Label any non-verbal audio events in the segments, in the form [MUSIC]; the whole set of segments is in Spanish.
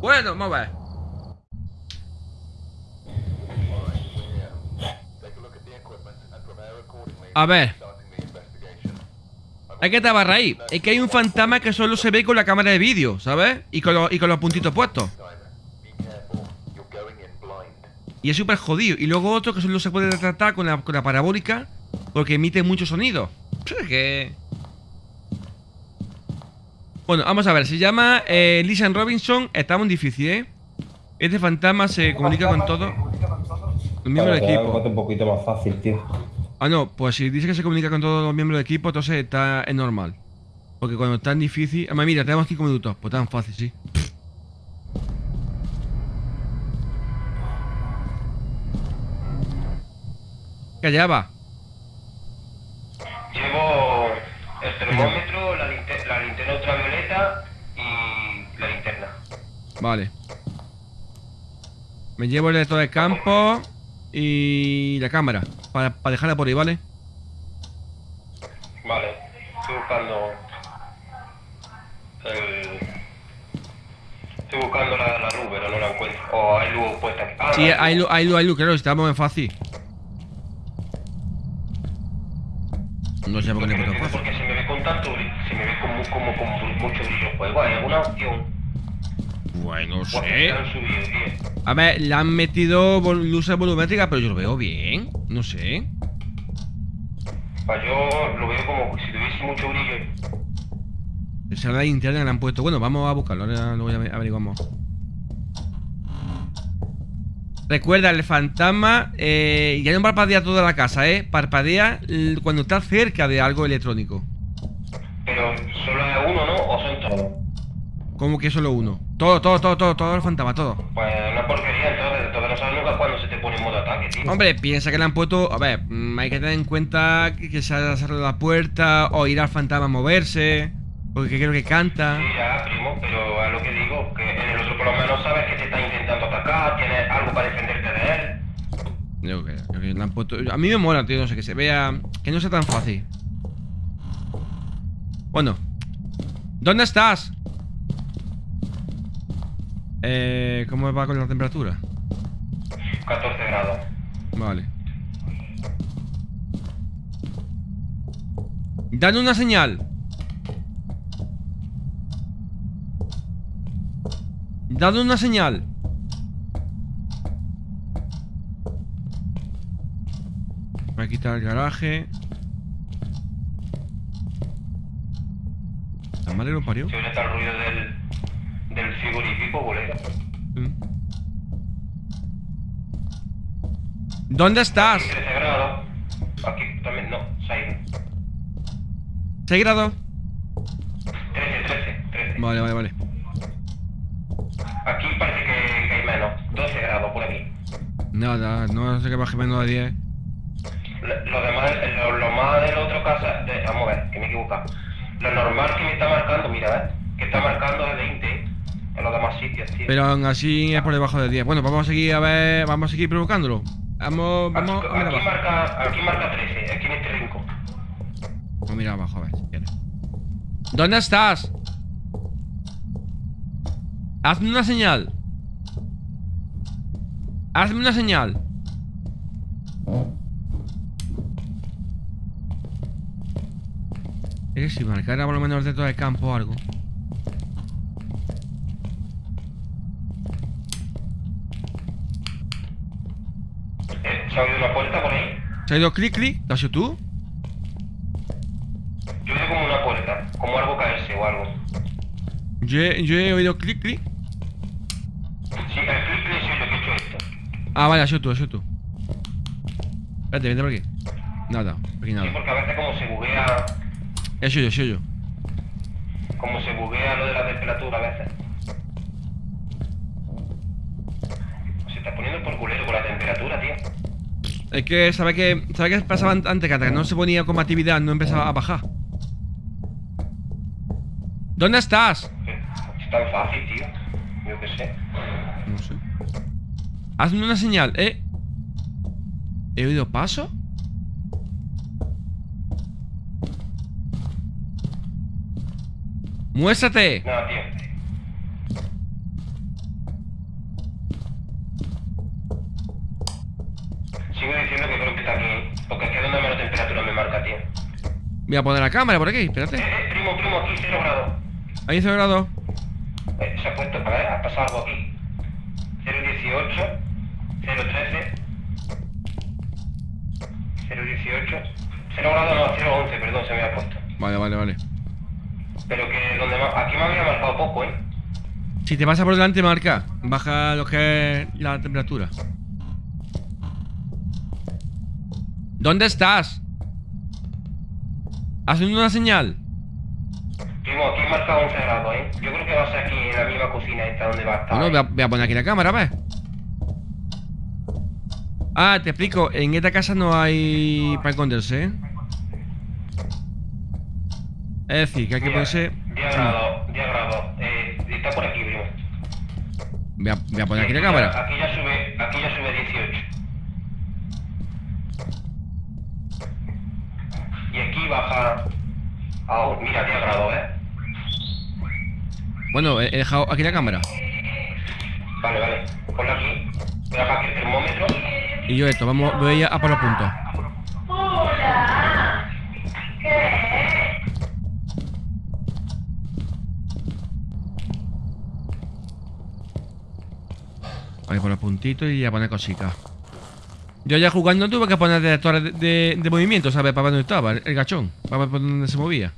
Bueno, vamos a ver. A ver. Hay que tabar ahí. Es que hay un fantasma que solo se ve con la cámara de vídeo, ¿sabes? Y con, los, y con los puntitos puestos. Y es súper jodido. Y luego otro que solo se puede retratar con la, con la parabólica porque emite mucho sonido. [LAUGHS] Es que... Bueno, vamos a ver. Se llama eh, Lisan Robinson. Está muy difícil, ¿eh? Este fantasma se comunica con todo. Los miembros del equipo. un poquito más fácil, tío. Ah, no, pues si dice que se comunica con todos los miembros del equipo, entonces está, es normal. Porque cuando es tan difícil... Además, mira, tenemos 5 minutos. Pues tan fácil, sí. ¿Qué allá va? Llevo el termómetro, la, linter- la linterna ultravioleta y la linterna. Vale. Me llevo el de todo el campo y la cámara. Para, para dejarla por ahí, ¿vale? Vale, estoy buscando el... Estoy buscando la, la luz, pero no la encuentro. O hay luz puesta aquí. Ah, Sí, hay luz, hay luz, hay luz, claro, estamos en fácil. No sé por qué Porque no puesto entiendo fácil. por qué se me ve con tanto se me ve como, como con mucho brillo el juego. ¿Hay alguna opción? Bueno, sé. A ver, le han metido luces volumétricas, pero yo lo veo bien. No sé. Yo lo veo como si tuviese mucho brillo. Esa es la interna le han puesto. Bueno, vamos a buscarlo. Ahora luego ya averiguamos. Recuerda, el fantasma eh, ya no parpadea toda la casa, ¿eh? Parpadea cuando está cerca de algo electrónico. Pero solo es uno, ¿no? ¿O son todos? Como que solo uno. Todo, todo, todo, todo, todo el fantasma, todo. Pues una porquería, entonces, entonces no sabes nunca cuándo se te pone en modo ataque, tío. Hombre, piensa que le han puesto. A ver, mm, hay que tener en cuenta que, que se ha cerrado la puerta o ir al fantasma a moverse. Porque creo que canta. Sí, ya, primo, pero es lo que digo, que en el otro por lo menos sabes que te está intentando atacar, tienes algo para defenderte de él. Yo creo, creo que le han puesto. A mí me mola, tío, no sé, que se vea. Que no sea tan fácil. Bueno. ¿Dónde estás? Eh. ¿Cómo va con la temperatura? 14 grados. Vale. Dale una señal. Dale una señal. Voy a quitar el garaje. ¿La madre lo parió? Ahora está el ruido del, del frigorífico, bolero. Mm. ¿Dónde estás? 13 grados. Aquí también, no, 6. 6 grados. 13, 13, 13. Vale, vale, vale. Aquí parece que, que hay menos. 12 grados por aquí. Nada, no sé qué baje menos de 10. Lo, lo demás, lo, lo más del otro casa, de, vamos a ver, que me he equivocado. Lo normal que me está marcando, mira, ¿ves? Que está marcando de 20 en los demás sitios, tío. Pero aún así es por debajo de 10. Bueno, vamos a seguir a ver. Vamos a seguir provocándolo. Vamos, Aquí, vamos aquí marca, aquí marca 13, aquí en este rincón. Vamos a mirar abajo, a ver si quieres. ¿Dónde estás? Hazme una señal. Hazme una señal. Es que si marcara por lo menos dentro del campo o algo. Eh, ¿Se ha oído una puerta por ahí? ¿Se ha ido clic clic? ¿Lo has sido tú? Yo veo como una puerta, como algo caerse o algo. Yo he, yo he oído clic clic. Sí, el clic le soy yo que he hecho esto. Ah, vale, ha sido tú, ha sido tú. Espérate, vente por aquí. Nada, aquí Sí, nada. porque a veces como se buguea, He sido yo, he sido yo. como se buguea lo de la temperatura a veces. Se está poniendo por culero con la temperatura, tío. Es que, ¿sabes qué? ¿Sabes qué pasaba an- antes? Que hasta que no se ponía combatividad no empezaba a bajar. ¿Dónde estás? Es tan fácil, tío. Yo qué sé. No sé. Hazme una señal, ¿eh? ¿He oído paso? ¡Muéstrate! No, tío. sigo diciendo que creo que está aquí, porque es que donde menos temperatura me marca, tío. Voy a poner la cámara por aquí, Eh, espérate. eh, primo, primo, aquí 0 grados. Ahí 0 grados. Eh, se ha puesto, a ver, ha pasado algo aquí. 018, 013, 018, 0 grados no, 011, perdón, se me ha puesto. Vale, vale, vale. Pero que donde aquí me había marcado poco, ¿eh? Si te pasa por delante, marca. Baja lo que es la temperatura. ¿Dónde estás? ¿Haciendo una señal? Primo, aquí he marcado 11 grados, ¿eh? Yo creo que va a ser aquí en la misma cocina esta donde va a estar. Bueno, ¿eh? voy a, voy a poner aquí la cámara, ¿ves? Ah, te explico. En esta casa no hay para esconderse, ¿eh? Es decir, que hay que ponerse... 10 grados, 10 grados. Eh, está por aquí, primo. Voy a, voy a poner aquí la cámara. Aquí ya sube, aquí ya sube 18. Y aquí baja a, un- mira, 10 grados, ¿eh? Bueno, he dejado aquí la cámara. Vale, vale. Ponlo aquí. Voy a aquí el termómetro. Y yo esto, vamos, voy a, a por los puntos. Voy a poner puntitos y a poner cositas. Yo ya jugando tuve que poner detectores de, de- de movimiento, ¿sabes? Para ver dónde estaba el, el gachón. Para ver por dónde se movía.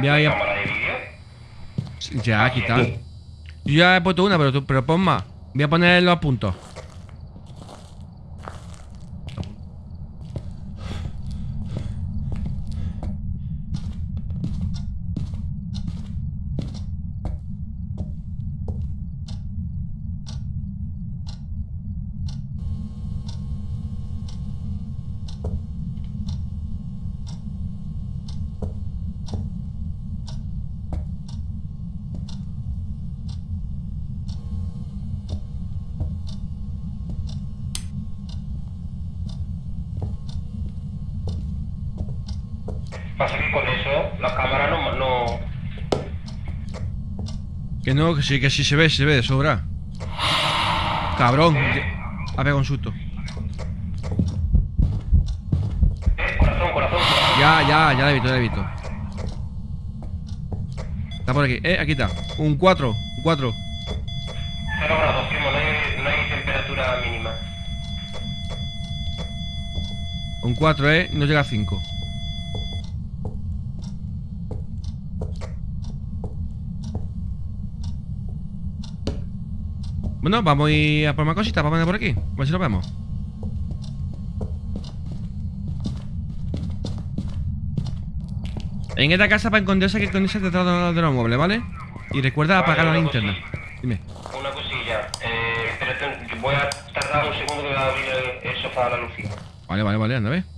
De vídeo. Ya, quitado. Yo ya he puesto una, pero, tú, pero pon más. Voy a poner los puntos. Pasa que con eso la cámara no... no Que no, que sí, que sí se ve, se ve de sobra. Cabrón. ya- Ha pegado un susto. eh, corazón, corazón, corazón. Ya, ya, ya la he visto, ya la he visto. Está por aquí. Eh, aquí está. Un 4. Un 4. 0 grados, primo. No hay, no hay temperatura mínima. Un 4, eh. No llega a 5. Bueno, vamos a ir a por más cositas. Vamos a poner por aquí. A ver si lo vemos. En esta casa para esconderse hay que esconderse detrás de los muebles, ¿vale? Y recuerda Vale, apagar la una linterna. Dime. Una cosilla. Eh, espérate, voy a tardar un segundo que voy a abrir el, el sofá a la luz. Vale, vale, vale, anda, ve.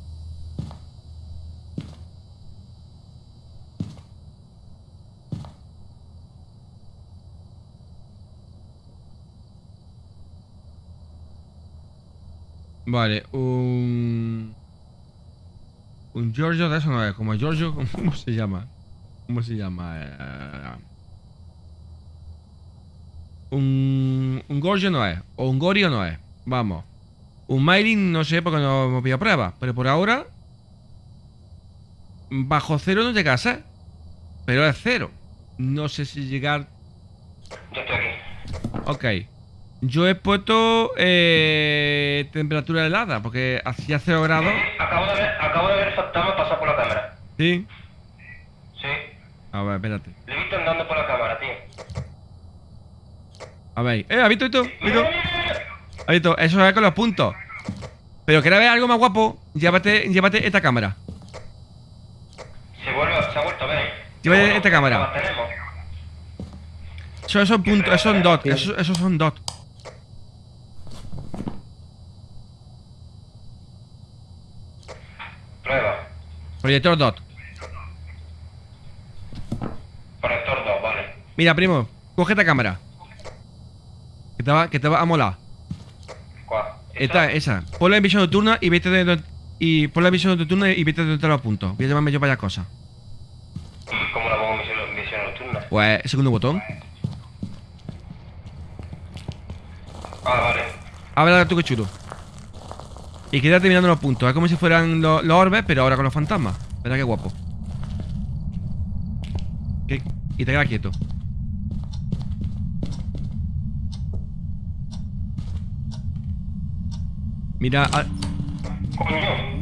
Vale, un... Un Giorgio de eso no es, como Giorgio, [LAUGHS] ¿cómo se llama? ¿Cómo se llama? Eh, Un... Un Gorgio no es, o un Gorio no es, vamos. Un mailing no sé porque no hemos pillado pruebas, pero por ahora bajo cero no llega a ser. Pero es cero. No sé si llegar. Ya estoy aquí. Ok. Yo he puesto eh, temperatura helada porque hacía cero grados. Acabo de ver, acabo de ver el fantasma pasar por la cámara. Sí. Sí. A ver, espérate. Le he visto andando por la cámara, tío. A ver. Eh, ¿has visto esto? ¿Has visto? ¿Has visto? Eso es con los puntos. Pero quieres ver algo más guapo, llévate, llévate esta cámara. Se, vuelve, se ha vuelto a Bueno, esta cámara. la tenemos. Eso, esos puntos, esos son dots, esos, esos son dots. Proyector dot. Proyector 2, vale. Mira, primo, coge esta cámara. Que te va, que te va a molar. ¿Cuál? Esta, esa. Ponla en visión nocturna y vete de y ponla en visión nocturna y vete de donde los puntos. Voy a llamarme yo para allá cosas. ¿Y cómo la pongo en visión, visión nocturna? Pues, segundo botón. Ah, vale. A ver tú qué chulo. Y queda terminando los puntos. Es como si fueran los, orbes, pero ahora con los fantasmas. Verá qué guapo. Y te queda quieto. Mira, ah, Coño.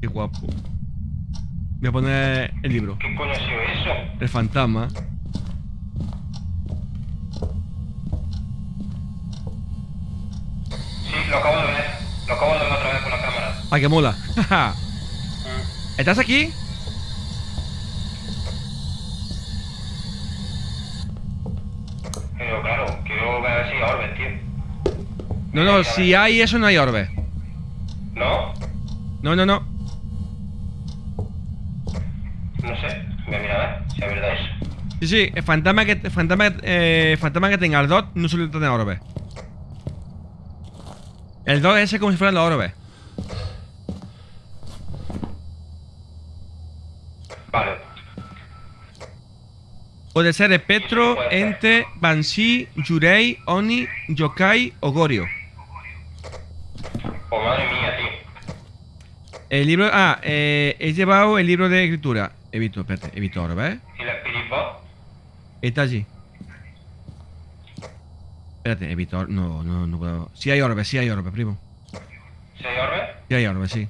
qué guapo. Voy a poner el libro. ¿Qué coño ha sido eso? El fantasma. Sí, lo acabo de ver. Lo acabo de ver otra vez con la cámara. ¡Ay, que mola! Mm. [LAUGHS] ¿Estás aquí? Pero claro, quiero ver si hay orbes, tío. No, no, si hay eso no hay orbe. ¿No? No, no, no. No sé. Voy a mirar a ver si es verdad eso. Sí, sí, el fantasma que, el fantasma, eh, fantasma que tenga el dot no suele tener orbe. El dot es ese como si fueran los orbes. Vale. Puede ser espectro, Puede ente, banshee, yurei, oni, yokai o gorio. Oh, madre mía, tío. El libro. Ah, eh, he llevado el libro de escritura. He visto, espérate, he visto orbe, ¿eh? ¿Y la Spirit Box? Está allí. Espérate, or- No, no, no puedo. Sí hay orbe, sí hay orbe, primo. ¿Si hay orbes? Sí hay orbe, sí.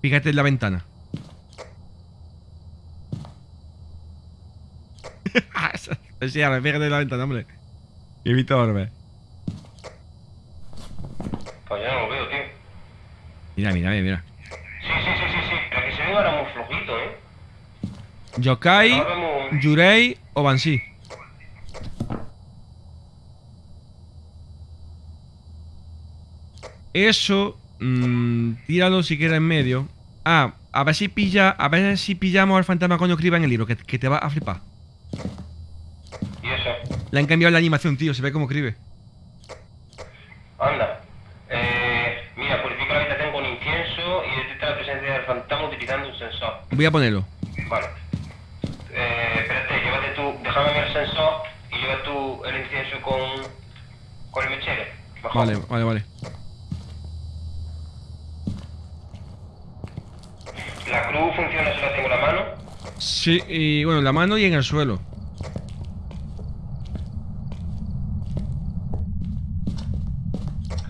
Fíjate en la ventana. [LAUGHS] sí, ahora, fíjate en la ventana, hombre. He visto orbe. Pues yo no lo veo, tío. Mira, mira, mira, mira. Sí, sí, sí, sí, sí. Pero que se ven ahora muy flojito, ¿eh? Yokai. Yurei o Banshee. Eso, mm, tíralo si quieres en medio. Ah, a ver si pilla, a ver si pillamos al fantasma cuando escriba en el libro, que, que te va a flipar. ¿Y eso? Le han cambiado la animación, tío, se ve cómo escribe. Anda. Eh, mira, purifica la habitación con incienso y detecta la presencia del fantasma utilizando un sensor. Voy a ponerlo. Vale. Eh, espérate, llévate tú, déjame ver el sensor y lleva tú el incienso con, con el mechero. Mejor. Vale, vale, vale. La cruz funciona si la tengo en la mano. Sí, y bueno, en la mano y en el suelo.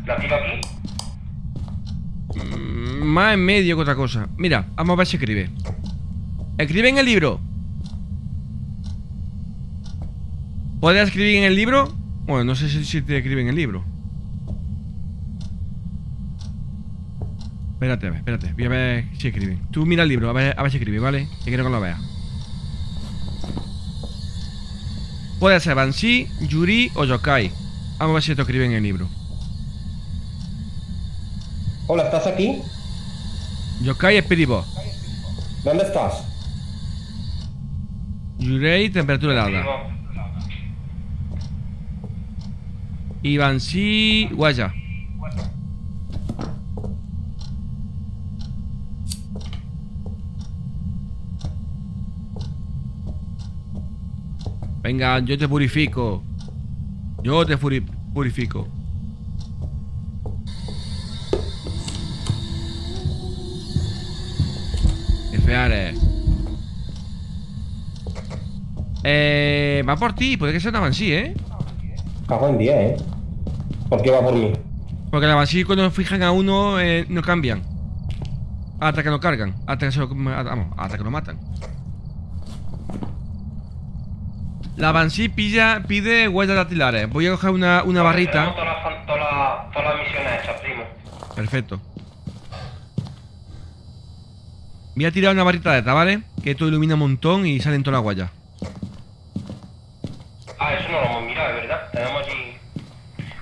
La tiro aquí. Mm, Más en medio que otra cosa. Mira, vamos a ver si escribe. Escribe en el libro. ¿Puedes escribir en el libro? Bueno, no sé si, si te escribe en el libro. Espérate, a ver, espérate. Voy a ver si escribe. Tú mira el libro, a ver, a ver si escribe, ¿vale? Que quiero que lo veas. Puede ser Banshee, Yuri o Yokai. Vamos a ver si esto escribe en el libro. Hola, ¿estás aquí? Yokai es Spirit Box. ¿Dónde estás? Yurei, temperatura helada. Banshee, Guaya. Venga, yo te purifico. Yo te purifico. Feare. Eh, va por ti, puede que sea una Banshee, ¿eh? Cago en 10, ¿eh? ¿Por qué va por mí? Porque la Banshee cuando fijan a uno eh, no cambian. Hasta que lo cargan. Hasta que, se lo, vamos, hasta que lo matan. La Banshee pilla, pide huellas dactilares. Voy a coger una, una barrita. Todas las, fan- todas las- todas las misiones hechas, primo. Perfecto. Voy a tirar una barrita de esta, ¿vale? Que esto ilumina un montón y salen todas las guayas. Ah, eso no lo hemos mirado, es verdad. Tenemos allí.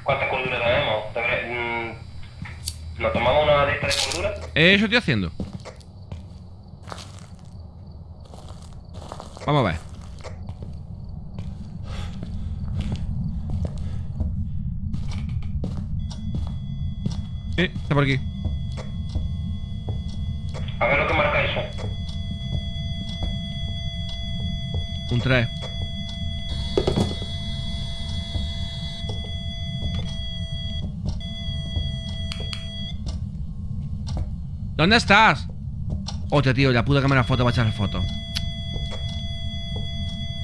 ¿Cuántas corduras tenemos? Mm, ¿Nos tomamos una de estas de cordura? Eso estoy haciendo. Vamos a ver. Eh, está por aquí. A ver lo que marca eso. Un trae. ¿Dónde estás? Hostia, tío, la puta cámara foto va a echar foto.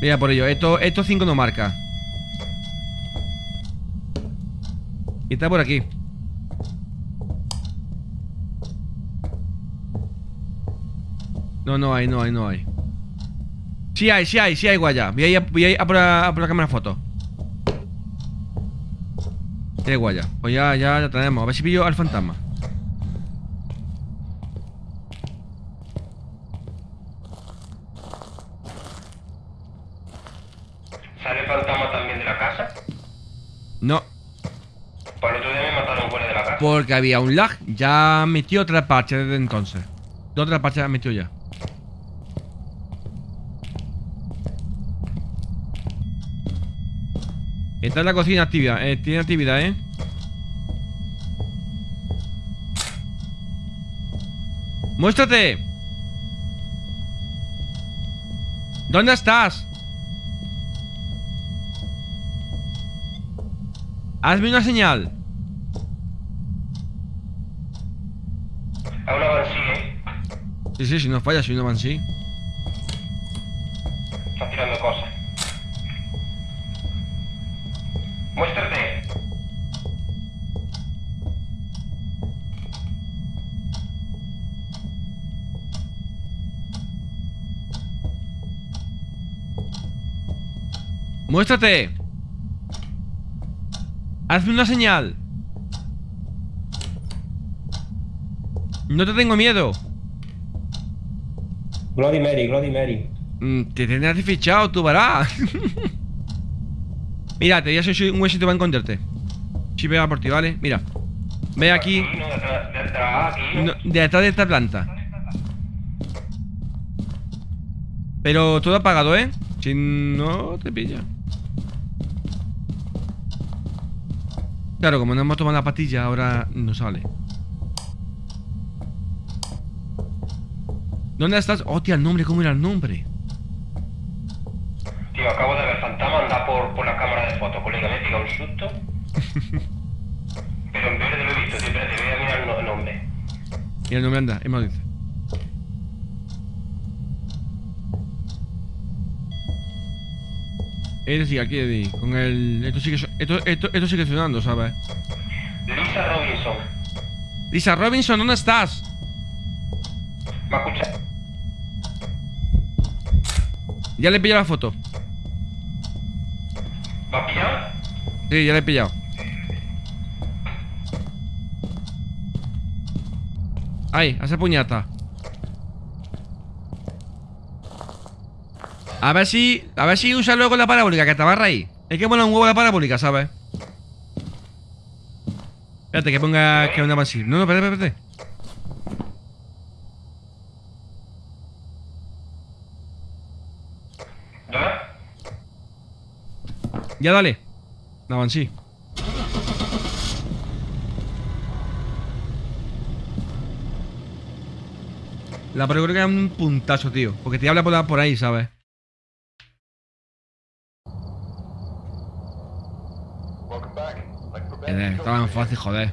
Mira por ello, esto 5 esto no marca. Y está por aquí. No, no hay, no hay, no hay. Sí hay, sí hay, sí hay guaya. Voy a ir a, voy a, ir a por, la, a por la cámara foto. Tiene guaya. Pues ya, ya la tenemos. A ver si pillo al fantasma. ¿Sale fantasma también de la casa? No, Pues el otro día me mataron fuera de la casa. porque había un lag. Ya metió otra parche desde entonces. Dos otras parches metió ya. Está en la cocina activa, eh, tiene actividad, ¿eh? ¡Muéstrate! ¿Dónde estás? Hazme una señal. A una Banshee, ¿eh? Sí, sí, si no falla, si no van sí. Está tirando cosas. Muéstrate. ¡Muéstrate! ¡Hazme una señal! No te tengo miedo. Bloody Mary, Bloody Mary. Mm, Te tendrás fichado, tú verás. [LAUGHS] Mira, te voy a hacer un huesito para encontrarte. Si vea por ti, ¿vale? Mira. Ve aquí, no, detrás de esta planta. Pero todo apagado, ¿eh? Si no te pilla. Claro, como no hemos tomado la pastilla, ahora no sale. ¿Dónde estás? Hostia, el nombre, ¿cómo era el nombre? Tío, acabo de ver fantasma andar por, por la cámara de fotos, colega. Me he pegado un susto. [LAUGHS] Pero en verde lo he visto, tío. Espérate, voy a mirar el no- el nombre. Mira el nombre anda, más dice. Es decir, aquí Eddie, con el. Esto sigue, esto, esto, esto sigue sonando, ¿sabes? Lisa Robinson. Lisa Robinson, ¿dónde estás? ¿Me escuchas? Ya le he pillado la foto. ¿Me has pillado? Sí, ya le he pillado. Ahí, hace puñata. A ver si. A ver si usa luego la parabólica, que te va a. Es que mola un huevo la parabólica, ¿sabes? Espérate, que ponga que una así. No, no, espérate, espérate. Ya dale. No, sí. La parabólica es un puntazo, tío. Porque te habla por, la- por ahí, ¿sabes? Eh, Estaba en fácil, joder.